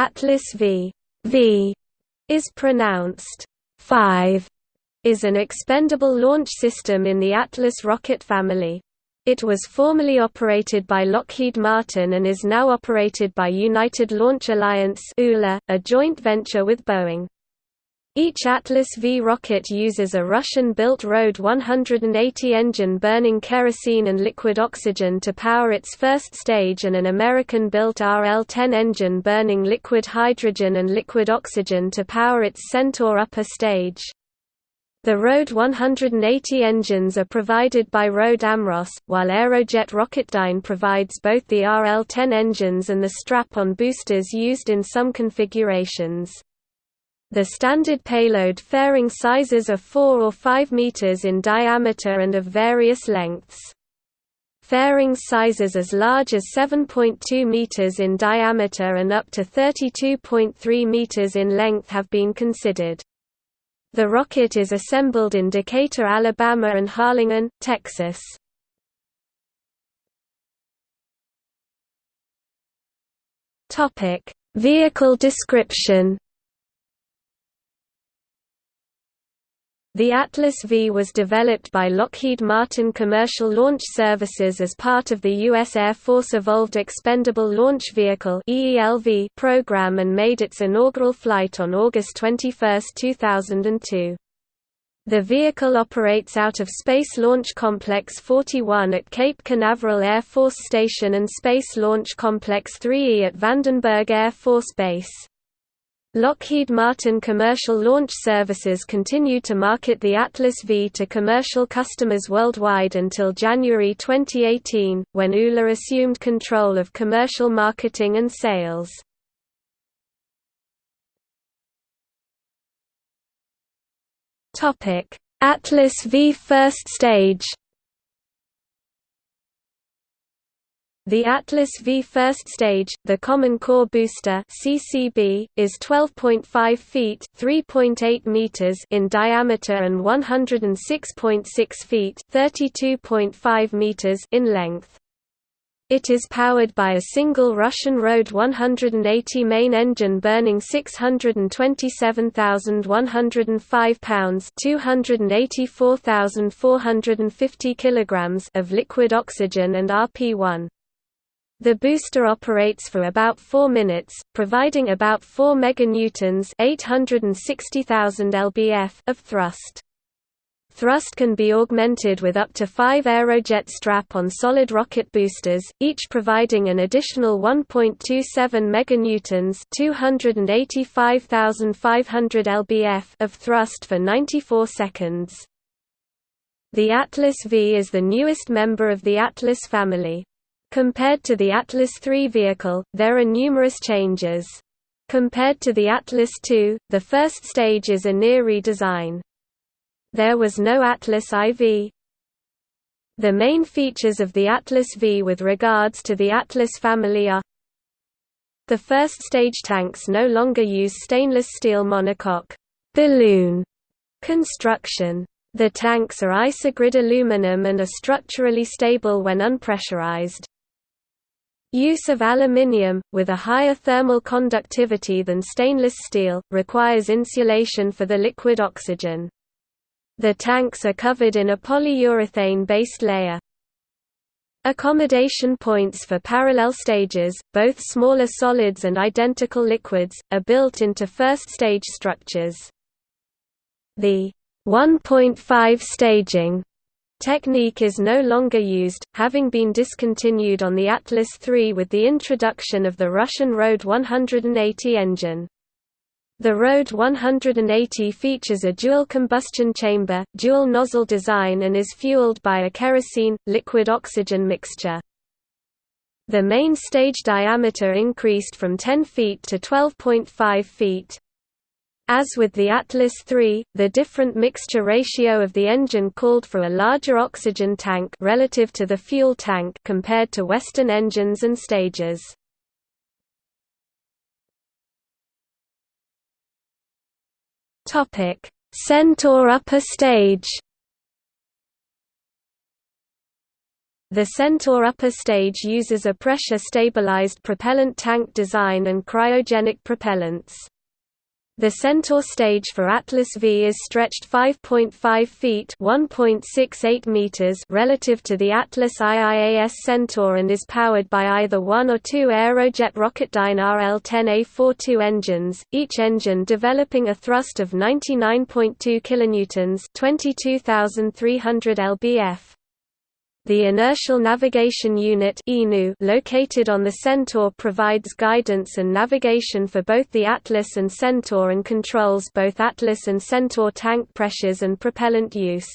Atlas V v is pronounced 5 is an expendable launch system in the Atlas rocket family. It was formerly operated by Lockheed Martin and is now operated by United Launch Alliance a joint venture with Boeing. Each Atlas V rocket uses a Russian-built RD 180 engine burning kerosene and liquid oxygen to power its first stage and an American-built RL-10 engine burning liquid hydrogen and liquid oxygen to power its Centaur upper stage. The RD 180 engines are provided by RD Amross, while Aerojet Rocketdyne provides both the RL-10 engines and the strap-on boosters used in some configurations. The standard payload fairing sizes are 4 or 5 meters in diameter and of various lengths. Fairing sizes as large as 7.2 meters in diameter and up to 32.3 meters in length have been considered. The rocket is assembled in Decatur, Alabama and Harlingen, Texas. Topic: Vehicle description The Atlas V was developed by Lockheed Martin Commercial Launch Services as part of the U.S. Air Force Evolved Expendable Launch Vehicle program and made its inaugural flight on August 21, 2002. The vehicle operates out of Space Launch Complex 41 at Cape Canaveral Air Force Station and Space Launch Complex 3E at Vandenberg Air Force Base. Lockheed Martin Commercial Launch Services continued to market the Atlas V to commercial customers worldwide until January 2018, when ULA assumed control of commercial marketing and sales. Atlas V first stage The Atlas V first stage, the Common Core Booster (CCB), is 12.5 feet (3.8 meters) in diameter and 106.6 feet (32.5 meters) in length. It is powered by a single Russian RD 180 main engine burning 627,105 pounds (284,450 kilograms) of liquid oxygen and RP-1. The booster operates for about 4 minutes, providing about 4 meganewtons (860,000 lbf) of thrust. Thrust can be augmented with up to 5 Aerojet strap-on solid rocket boosters, each providing an additional 1.27 meganewtons (285,500 lbf) of thrust for 94 seconds. The Atlas V is the newest member of the Atlas family. Compared to the Atlas III vehicle, there are numerous changes. Compared to the Atlas II, the first stage is a near redesign. There was no Atlas IV. The main features of the Atlas V with regards to the Atlas family are The first stage tanks no longer use stainless steel monocoque balloon construction. The tanks are isogrid aluminum and are structurally stable when unpressurized. Use of aluminium, with a higher thermal conductivity than stainless steel, requires insulation for the liquid oxygen. The tanks are covered in a polyurethane-based layer. Accommodation points for parallel stages, both smaller solids and identical liquids, are built into first-stage structures. The 1.5 staging Technique is no longer used, having been discontinued on the Atlas III with the introduction of the Russian RD 180 engine. The RD 180 features a dual combustion chamber, dual nozzle design and is fueled by a kerosene-liquid oxygen mixture. The main stage diameter increased from 10 feet to 12.5 feet. As with the Atlas III, the different mixture ratio of the engine called for a larger oxygen tank relative to the fuel tank compared to Western engines and stages. Topic: Centaur upper stage. The Centaur upper stage uses a pressure-stabilized propellant tank design and cryogenic propellants. The Centaur stage for Atlas V is stretched 5.5 feet (1.68 meters) relative to the Atlas IIAS Centaur and is powered by either one or two Aerojet Rocketdyne RL-10A42 engines, each engine developing a thrust of 99.2 kilonewtons (22,300 lbf). The Inertial Navigation Unit located on the Centaur provides guidance and navigation for both the Atlas and Centaur and controls both Atlas and Centaur tank pressures and propellant use.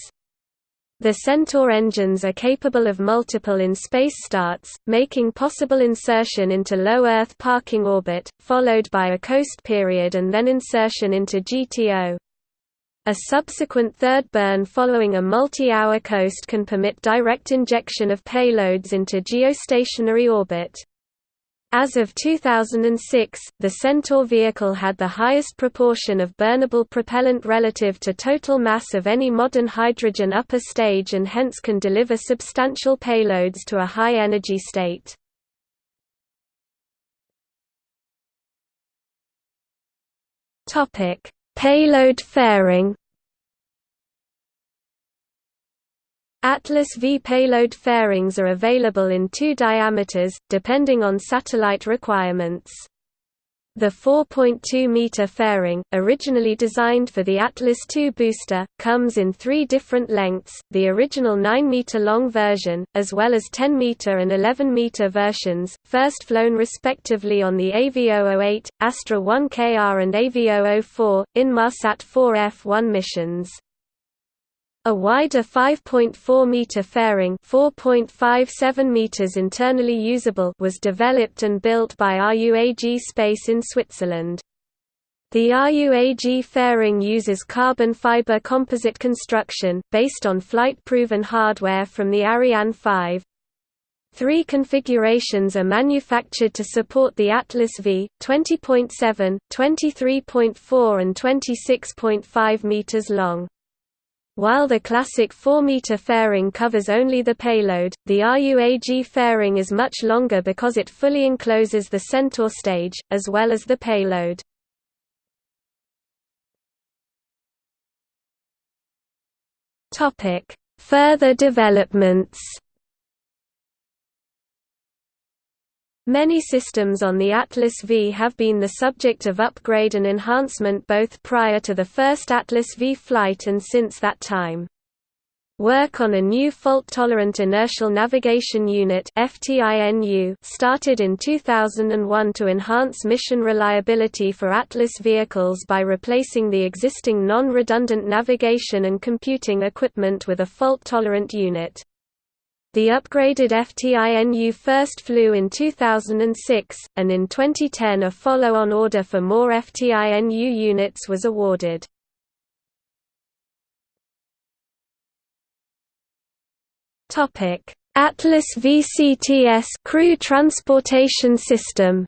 The Centaur engines are capable of multiple in-space starts, making possible insertion into low Earth parking orbit, followed by a coast period and then insertion into GTO. A subsequent third burn following a multi-hour coast can permit direct injection of payloads into geostationary orbit. As of 2006, the Centaur vehicle had the highest proportion of burnable propellant relative to total mass of any modern hydrogen upper stage and hence can deliver substantial payloads to a high energy state. Topic: Payload fairing Atlas V payload fairings are available in two diameters, depending on satellite requirements. The 4.2-meter fairing, originally designed for the Atlas II booster, comes in three different lengths, the original 9-meter-long version, as well as 10-meter and 11-meter versions, first flown respectively on the AV008, Astra 1KR and AV004, Inmarsat 4F1 missions. A wider 5.4-meter fairing 4.57 meters internally usable was developed and built by RUAG Space in Switzerland. The RUAG fairing uses carbon fiber composite construction, based on flight-proven hardware from the Ariane 5. Three configurations are manufactured to support the Atlas V, 20.7, 23.4 and 26.5 meters long. While the classic 4-meter fairing covers only the payload, the RUAG fairing is much longer because it fully encloses the Centaur stage, as well as the payload. Further developments Many systems on the Atlas V have been the subject of upgrade and enhancement both prior to the first Atlas V flight and since that time. Work on a new fault-tolerant inertial navigation unit started in 2001 to enhance mission reliability for Atlas vehicles by replacing the existing non-redundant navigation and computing equipment with a fault-tolerant unit. The upgraded FTINU first flew in 2006, and in 2010 a follow-on order for more FTINU units was awarded. Atlas VCTS crew transportation system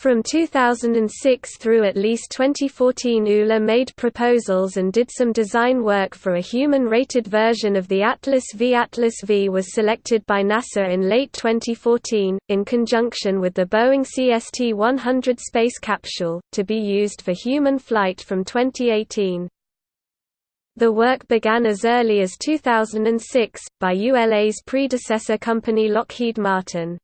From 2006 through at least 2014 ULA made proposals and did some design work for a human-rated version of the Atlas V. Atlas V was selected by NASA in late 2014, in conjunction with the Boeing CST-100 space capsule, to be used for human flight from 2018. The work began as early as 2006, by ULA's predecessor company Lockheed Martin.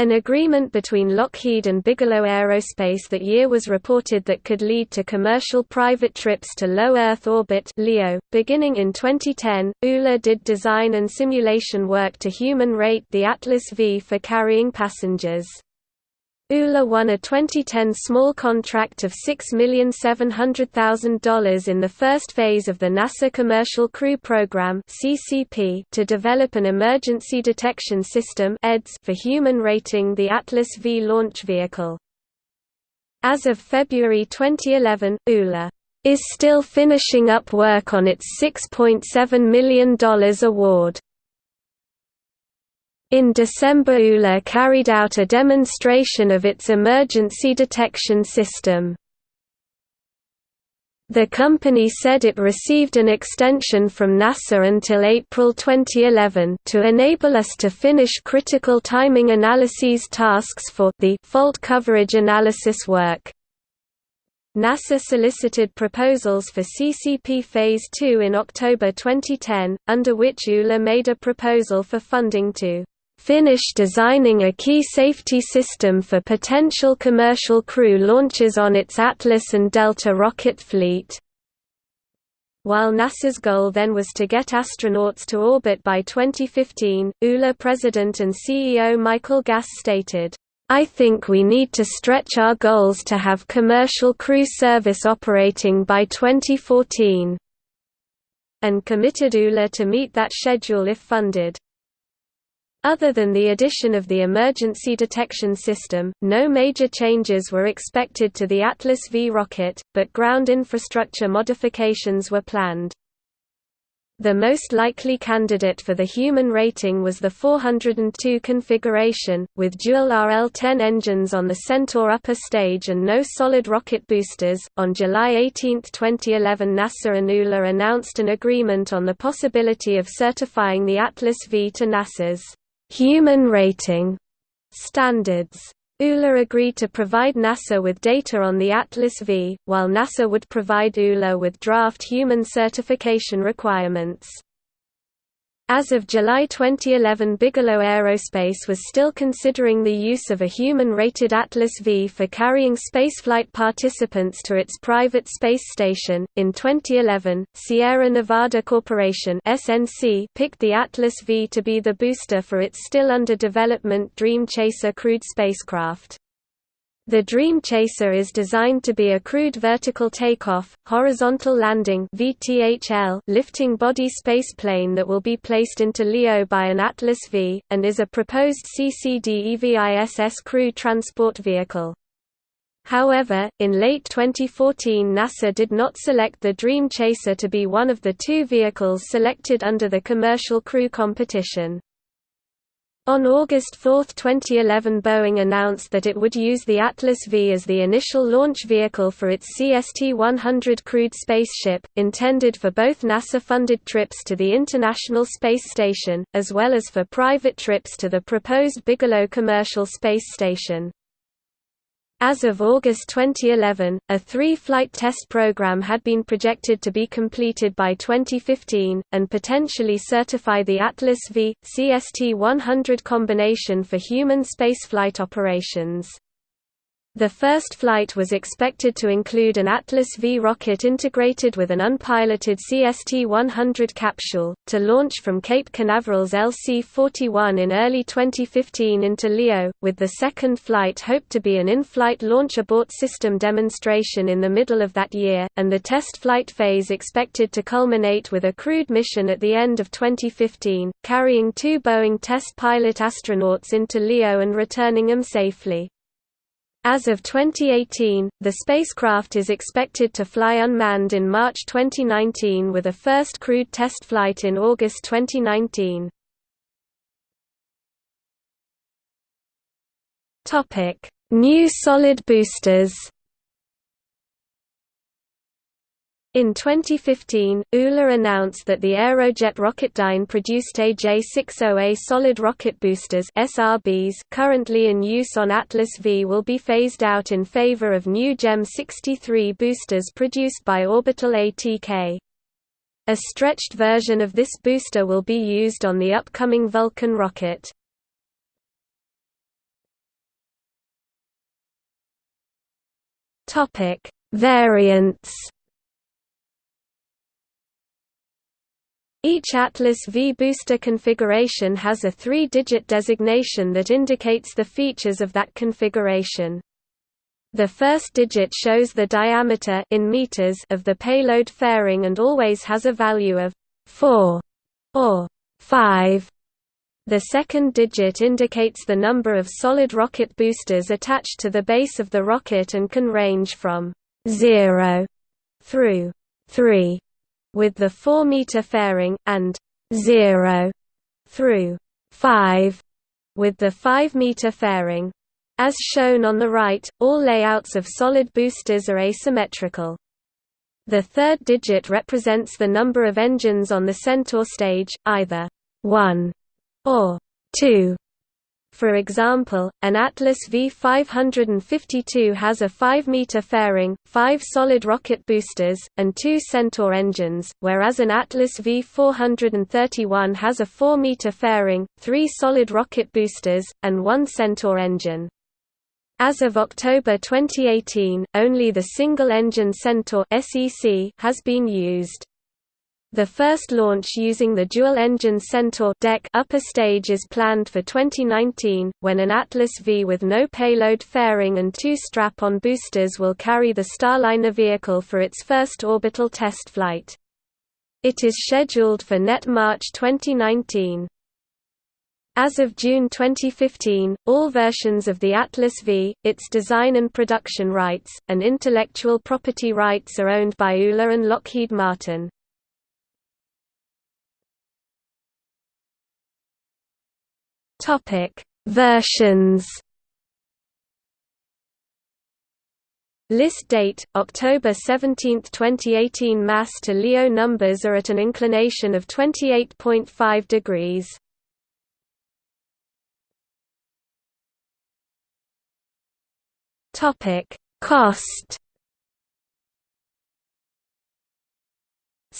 An agreement between Lockheed and Bigelow Aerospace that year was reported that could lead to commercial private trips to low Earth orbit (LEO). Beginning in 2010, ULA did design and simulation work to human rate the Atlas V for carrying passengers. ULA won a 2010 small contract of $6,700,000 in the first phase of the NASA Commercial Crew Program to develop an emergency detection system for human rating the Atlas V launch vehicle. As of February 2011, ULA is still finishing up work on its $6.7 million award. In December ULA carried out a demonstration of its emergency detection system. The company said it received an extension from NASA until April 2011 to enable us to finish critical timing analyses tasks for the fault coverage analysis work. NASA solicited proposals for CCP Phase 2 in October 2010, under which ULA made a proposal for funding to finish designing a key safety system for potential commercial crew launches on its Atlas and Delta rocket fleet. While NASA's goal then was to get astronauts to orbit by 2015, ULA president and CEO Michael Gass stated, I think we need to stretch our goals to have commercial crew service operating by 2014 and committed ULA to meet that schedule if funded. Other than the addition of the emergency detection system, no major changes were expected to the Atlas V rocket, but ground infrastructure modifications were planned. The most likely candidate for the human rating was the 402 configuration, with dual RL-10 engines on the Centaur upper stage and no solid rocket boosters. On July 18, 2011, NASA and ULA announced an agreement on the possibility of certifying the Atlas V to NASA's human rating standards. ULA agreed to provide NASA with data on the Atlas V, while NASA would provide ULA with draft human certification requirements. As of July 2011 Bigelow Aerospace was still considering the use of a human-rated Atlas V for carrying spaceflight participants to its private space station. In 2011, Sierra Nevada Corporation (SNC) picked the Atlas V to be the booster for its still under development Dream Chaser crewed spacecraft. The Dream Chaser is designed to be a crewed vertical takeoff, horizontal landing lifting body spaceplane that will be placed into LEO by an Atlas V, and is a proposed CCD-EVISS crew transport vehicle. However, in late 2014 NASA did not select the Dream Chaser to be one of the two vehicles selected under the commercial crew competition. On August 4, 2011 Boeing announced that it would use the Atlas V as the initial launch vehicle for its CST-100 crewed spaceship, intended for both NASA-funded trips to the International Space Station, as well as for private trips to the proposed Bigelow Commercial Space Station. As of August 2011, a three-flight test program had been projected to be completed by 2015, and potentially certify the Atlas V, CST-100 combination for human spaceflight operations. The first flight was expected to include an Atlas V rocket integrated with an unpiloted CST-100 capsule, to launch from Cape Canaveral's LC-41 in early 2015 into LEO, with the second flight hoped to be an in-flight launch abort system demonstration in the middle of that year, and the test flight phase expected to culminate with a crewed mission at the end of 2015, carrying two Boeing test pilot astronauts into LEO and returning them safely. As of 2018, the spacecraft is expected to fly unmanned in March 2019 with a first crewed test flight in August 2019. New solid boosters In 2015, ULA announced that the Aerojet Rocketdyne produced AJ60A solid rocket boosters SRBs currently in use on Atlas V will be phased out in favor of new GEM 63 boosters produced by Orbital ATK. A stretched version of this booster will be used on the upcoming Vulcan rocket. Variants Each Atlas V booster configuration has a three-digit designation that indicates the features of that configuration. The first digit shows the diameter in meters of the payload fairing and always has a value of 4 or 5. The second digit indicates the number of solid rocket boosters attached to the base of the rocket and can range from 0 through 3 with the 4 meter fairing, and 0 through 5 with the 5 meter fairing. As shown on the right, all layouts of solid boosters are asymmetrical. The third digit represents the number of engines on the Centaur stage, either 1 or 2. For example, an Atlas V552 has a 5-meter fairing, 5 solid rocket boosters, and 2 Centaur engines, whereas an Atlas V431 has a 4-meter fairing, 3 solid rocket boosters, and 1 Centaur engine. As of October 2018, only the single-engine Centaur (SEC) has been used. The first launch using the dual-engine Centaur deck upper stage is planned for 2019, when an Atlas V with no payload fairing and two strap-on boosters will carry the Starliner vehicle for its first orbital test flight. It is scheduled for net March 2019. As of June 2015, all versions of the Atlas V, its design and production rights, and intellectual property rights are owned by ULA and Lockheed Martin. Topic: Versions. List date: October 17, 2018. Mass to LEO numbers are at an inclination of 28.5 degrees. Topic: Cost.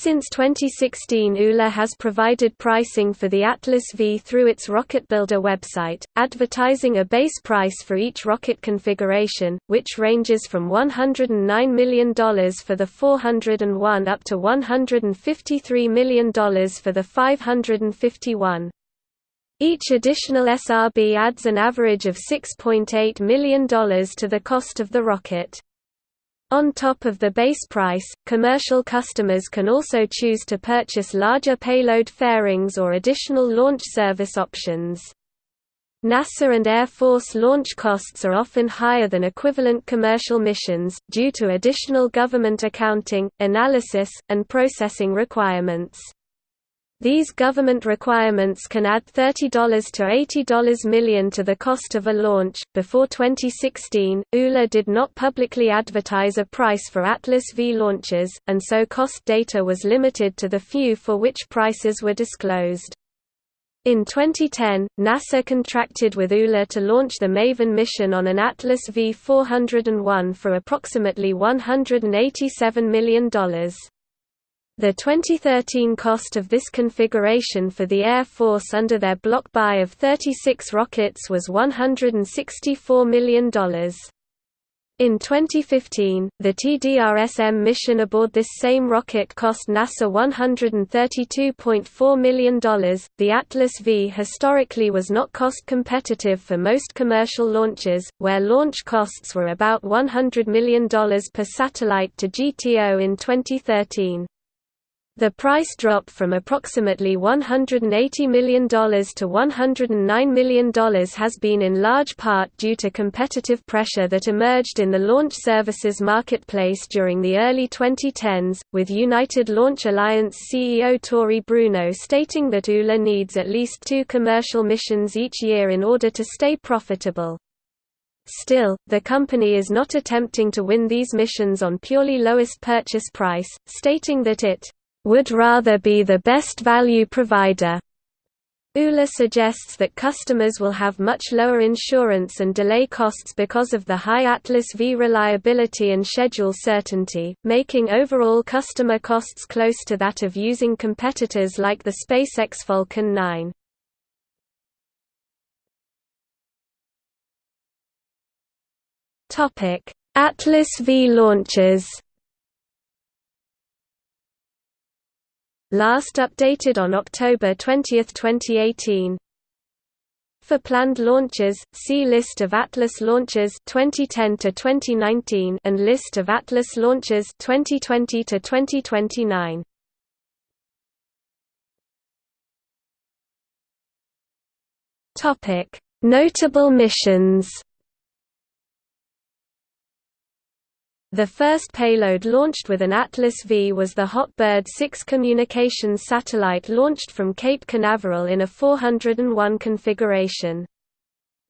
Since 2016 ULA has provided pricing for the Atlas V through its Rocket Builder website, advertising a base price for each rocket configuration, which ranges from $109 million for the 401 up to $153 million for the 551. Each additional SRB adds an average of $6.8 million to the cost of the rocket. On top of the base price, commercial customers can also choose to purchase larger payload fairings or additional launch service options. NASA and Air Force launch costs are often higher than equivalent commercial missions, due to additional government accounting, analysis, and processing requirements. These government requirements can add $30 to $80 million to the cost of a launch. Before 2016, ULA did not publicly advertise a price for Atlas V launches, and so cost data was limited to the few for which prices were disclosed. In 2010, NASA contracted with ULA to launch the MAVEN mission on an Atlas V401 for approximately $187 million. The 2013 cost of this configuration for the Air Force under their block buy of 36 rockets was $164 million. In 2015, the TDRSM mission aboard this same rocket cost NASA $132.4 million. The Atlas V historically was not cost competitive for most commercial launches, where launch costs were about $100 million per satellite to GTO in 2013. The price drop from approximately $180 million to $109 million has been in large part due to competitive pressure that emerged in the launch services marketplace during the early 2010s, with United Launch Alliance CEO Tory Bruno stating that ULA needs at least two commercial missions each year in order to stay profitable. Still, the company is not attempting to win these missions on purely lowest purchase price, stating that it would rather be the best value provider. ULA suggests that customers will have much lower insurance and delay costs because of the high Atlas V reliability and schedule certainty, making overall customer costs close to that of using competitors like the SpaceX Falcon 9. Atlas V launches last updated on October 20, 2018. For planned launches, see List of Atlas launches 2010 to 2019 and List of Atlas launches 2020 to 2029. Topic: Notable missions. The first payload launched with an Atlas V was the Hotbird 6 communications satellite launched from Cape Canaveral in a 401 configuration.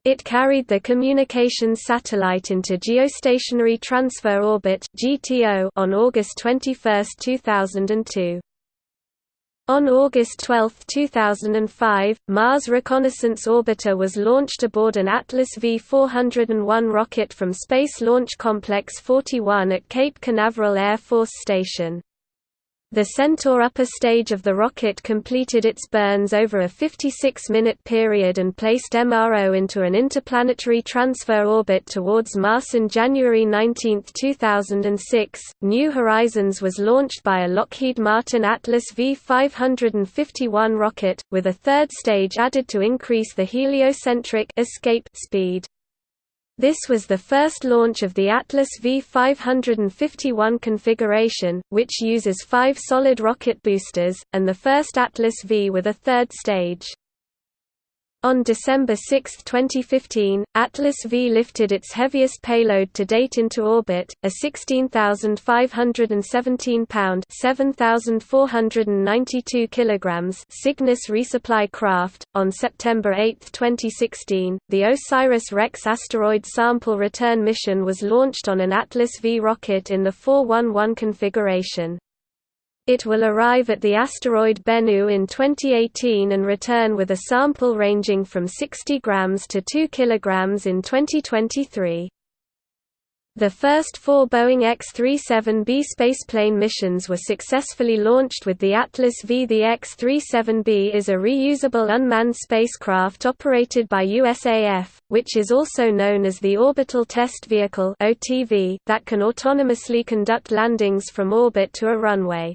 It carried the communications satellite into Geostationary Transfer Orbit on August 21, 2002. On August 12, 2005, Mars Reconnaissance Orbiter was launched aboard an Atlas V-401 rocket from Space Launch Complex 41 at Cape Canaveral Air Force Station. The Centaur upper stage of the rocket completed its burns over a 56-minute period and placed MRO into an interplanetary transfer orbit towards Mars on January 19, 2006. New Horizons was launched by a Lockheed Martin Atlas V551 rocket, with a third stage added to increase the heliocentric escape speed. This was the first launch of the Atlas V551 configuration, which uses five solid rocket boosters, and the first Atlas V with a third stage. On December 6, 2015, Atlas V lifted its heaviest payload to date into orbit, a 16,517-pound (7,492 kilograms) Cygnus resupply craft. On September 8, 2016, the OSIRIS-REx asteroid sample return mission was launched on an Atlas V rocket in the 411 configuration. It will arrive at the asteroid Bennu in 2018 and return with a sample ranging from 60 grams to 2 kilograms in 2023. The first four Boeing X-37B spaceplane missions were successfully launched with the Atlas V. The X-37B is a reusable unmanned spacecraft operated by USAF, which is also known as the Orbital Test Vehicle that can autonomously conduct landings from orbit to a runway.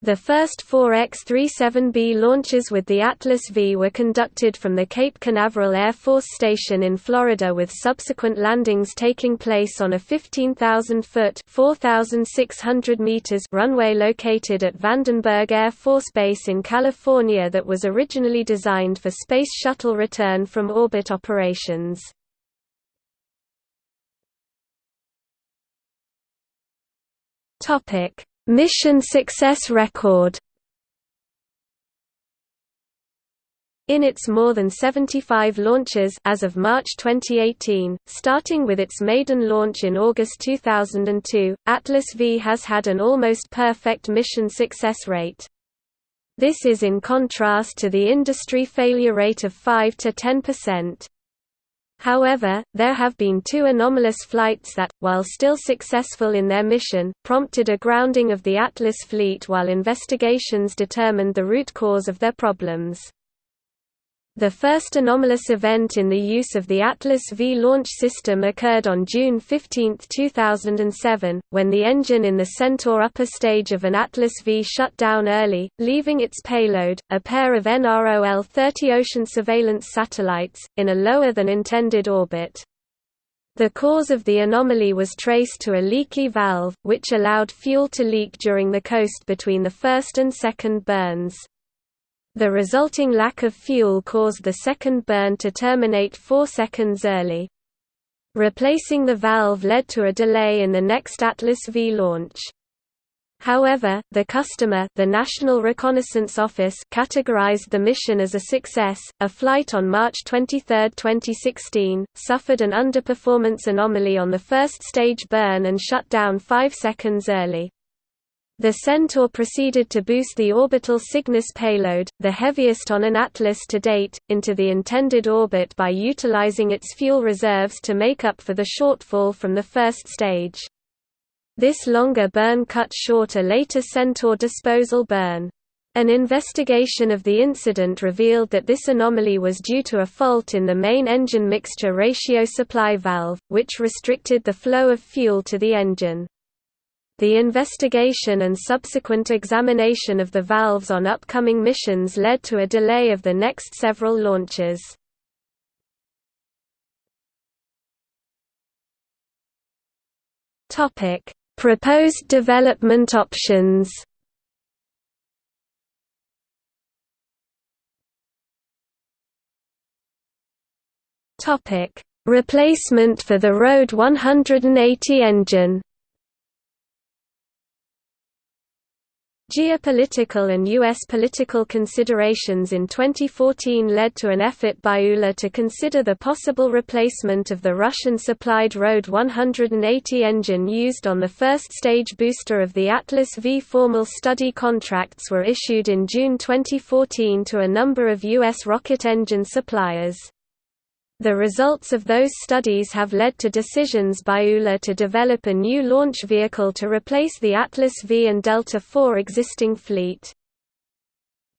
The first four X-37B launches with the Atlas V were conducted from the Cape Canaveral Air Force Station in Florida with subsequent landings taking place on a 15,000-foot runway located at Vandenberg Air Force Base in California that was originally designed for Space Shuttle return from orbit operations. Topic Mission success record In its more than 75 launches as of March 2018, starting with its maiden launch in August 2002, Atlas V has had an almost perfect mission success rate. This is in contrast to the industry failure rate of 5 to 10%. However, there have been two anomalous flights that, while still successful in their mission, prompted a grounding of the Atlas fleet while investigations determined the root cause of their problems. The first anomalous event in the use of the Atlas V launch system occurred on June 15, 2007, when the engine in the Centaur upper stage of an Atlas V shut down early, leaving its payload, a pair of NROL-30 ocean surveillance satellites, in a lower-than-intended orbit. The cause of the anomaly was traced to a leaky valve, which allowed fuel to leak during the coast between the first and second burns. The resulting lack of fuel caused the second burn to terminate 4 seconds early. Replacing the valve led to a delay in the next Atlas V launch. However, the customer, the National Reconnaissance Office, categorized the mission as a success. A flight on March 23, 2016, suffered an underperformance anomaly on the first stage burn and shut down 5 seconds early. The Centaur proceeded to boost the orbital Cygnus payload, the heaviest on an Atlas to date, into the intended orbit by utilizing its fuel reserves to make up for the shortfall from the first stage. This longer burn cut short a later Centaur disposal burn. An investigation of the incident revealed that this anomaly was due to a fault in the main engine mixture ratio supply valve, which restricted the flow of fuel to the engine. The investigation and subsequent examination of the valves on upcoming missions led to a delay of the next several launches. Topic: Proposed development options. Topic: Replacement for the RD 180 engine. Geopolitical and U.S. political considerations in 2014 led to an effort by ULA to consider the possible replacement of the Russian-supplied RD 180 engine used on the first-stage booster of the Atlas V. Formal study contracts were issued in June 2014 to a number of U.S. rocket engine suppliers. The results of those studies have led to decisions by ULA to develop a new launch vehicle to replace the Atlas V and Delta IV existing fleet.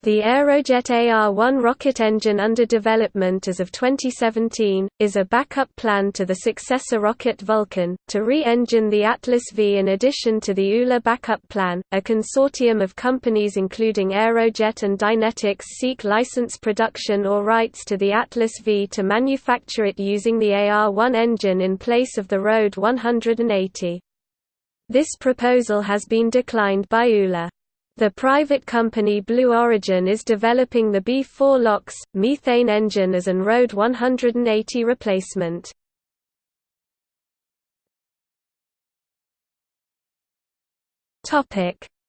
The Aerojet AR-1 rocket engine under development as of 2017, is a backup plan to the successor rocket Vulcan, to re-engine the Atlas V in addition to the ULA backup plan. A consortium of companies including Aerojet and Dynetics seek license production or rights to the Atlas V to manufacture it using the AR-1 engine in place of the RD 180. This proposal has been declined by ULA. The private company Blue Origin is developing the B4 LOX, methane engine as an RD 180 replacement.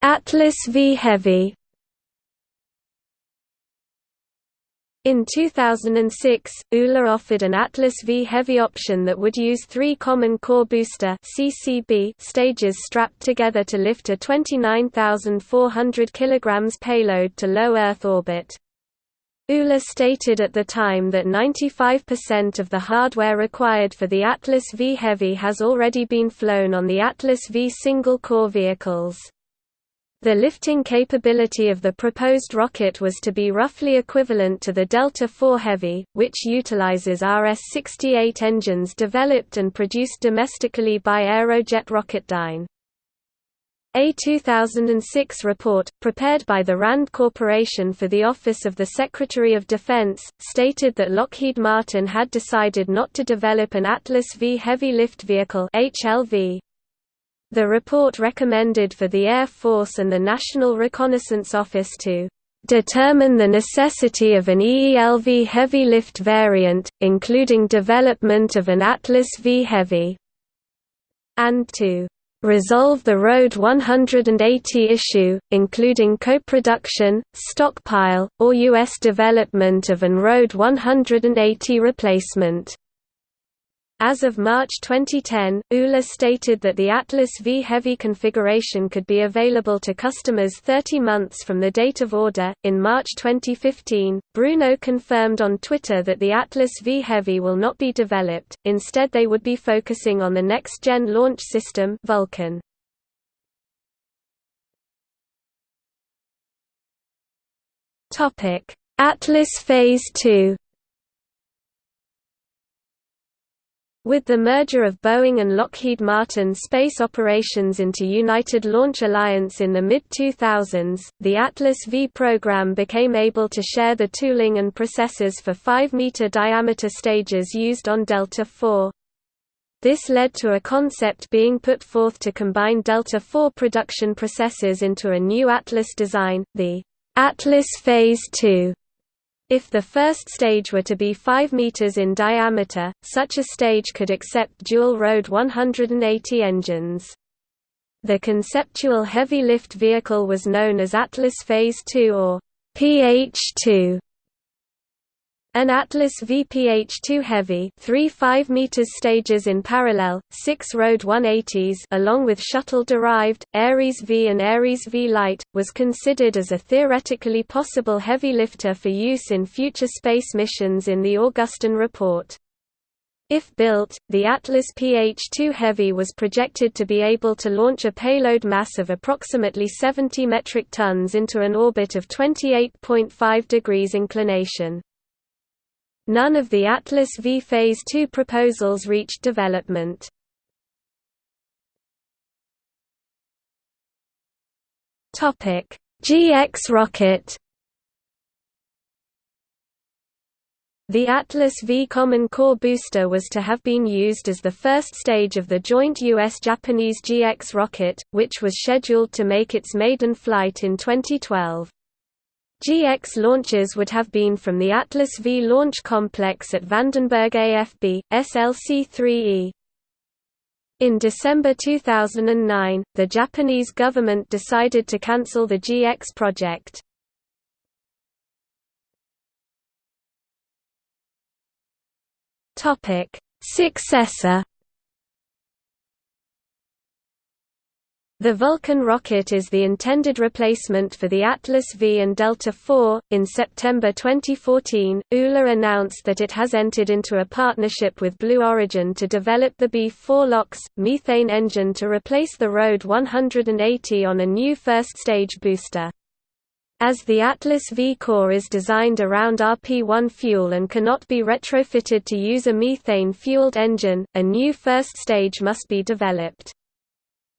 Atlas V Heavy In 2006, ULA offered an Atlas V Heavy option that would use three Common Core Booster (CCB) stages strapped together to lift a 29,400 kg payload to low Earth orbit. ULA stated at the time that 95% of the hardware required for the Atlas V Heavy has already been flown on the Atlas V single-core vehicles. The lifting capability of the proposed rocket was to be roughly equivalent to the Delta IV Heavy, which utilizes RS-68 engines developed and produced domestically by Aerojet Rocketdyne. A 2006 report, prepared by the RAND Corporation for the Office of the Secretary of Defense, stated that Lockheed Martin had decided not to develop an Atlas V heavy lift vehicle HLV. The report recommended for the Air Force and the National Reconnaissance Office to determine the necessity of an EELV heavy lift variant, including development of an Atlas V Heavy, and to resolve the Road 180 issue, including co-production, stockpile, or U.S. development of an Road 180 replacement. As of March 2010, ULA stated that the Atlas V Heavy configuration could be available to customers 30 months from the date of order. In March 2015, Bruno confirmed on Twitter that the Atlas V Heavy will not be developed, instead, they would be focusing on the next gen launch system, Vulcan. Atlas Phase 2 With the merger of Boeing and Lockheed Martin space operations into United Launch Alliance in the mid-2000s, the Atlas V program became able to share the tooling and processes for 5-meter diameter stages used on Delta IV. This led to a concept being put forth to combine Delta IV production processes into a new Atlas design, the Atlas Phase II. If the first stage were to be 5 meters in diameter, such a stage could accept dual RD 180 engines. The conceptual heavy lift vehicle was known as Atlas Phase 2 or PH2. An Atlas VPH-2 Heavy three 5 meters stages in parallel, six road 180s along with shuttle-derived, Ares V and Ares V Light, was considered as a theoretically possible heavy lifter for use in future space missions in the Augustine report. If built, the Atlas PH-2 Heavy was projected to be able to launch a payload mass of approximately 70 metric tons into an orbit of 28.5 degrees inclination. None of the Atlas V Phase II proposals reached development. GX rocket The Atlas V Common Core booster was to have been used as the first stage of the joint US-Japanese GX rocket, which was scheduled to make its maiden flight in 2012. GX launches would have been from the Atlas V launch complex at Vandenberg AFB, SLC-3E. In December 2009, the Japanese government decided to cancel the GX project. Successor The Vulcan rocket is the intended replacement for the Atlas V and Delta IV. In September 2014, ULA announced that it has entered into a partnership with Blue Origin to develop the B4 LOX, methane engine to replace the RD 180 on a new first stage booster. As the Atlas V core is designed around RP-1 fuel and cannot be retrofitted to use a methane-fueled engine, a new first stage must be developed.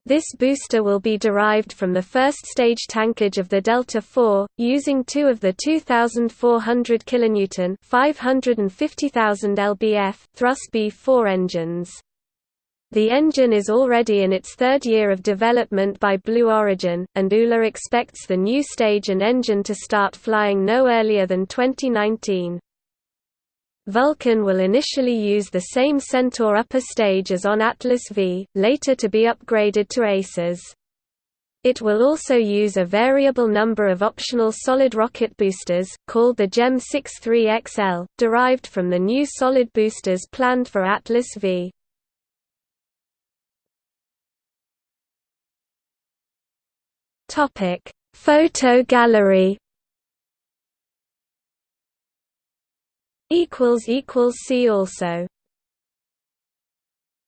This booster will be derived from the first stage tankage of the Delta IV, using two of the 2,400 kN 550,000 lbf thrust BE-4 engines. The engine is already in its third year of development by Blue Origin, and ULA expects the new stage and engine to start flying no earlier than 2019. Vulcan will initially use the same Centaur upper stage as on Atlas V, later to be upgraded to Aces. It will also use a variable number of optional solid rocket boosters, called the GEM 63XL, derived from the new solid boosters planned for Atlas V. Photo gallery equals equals see also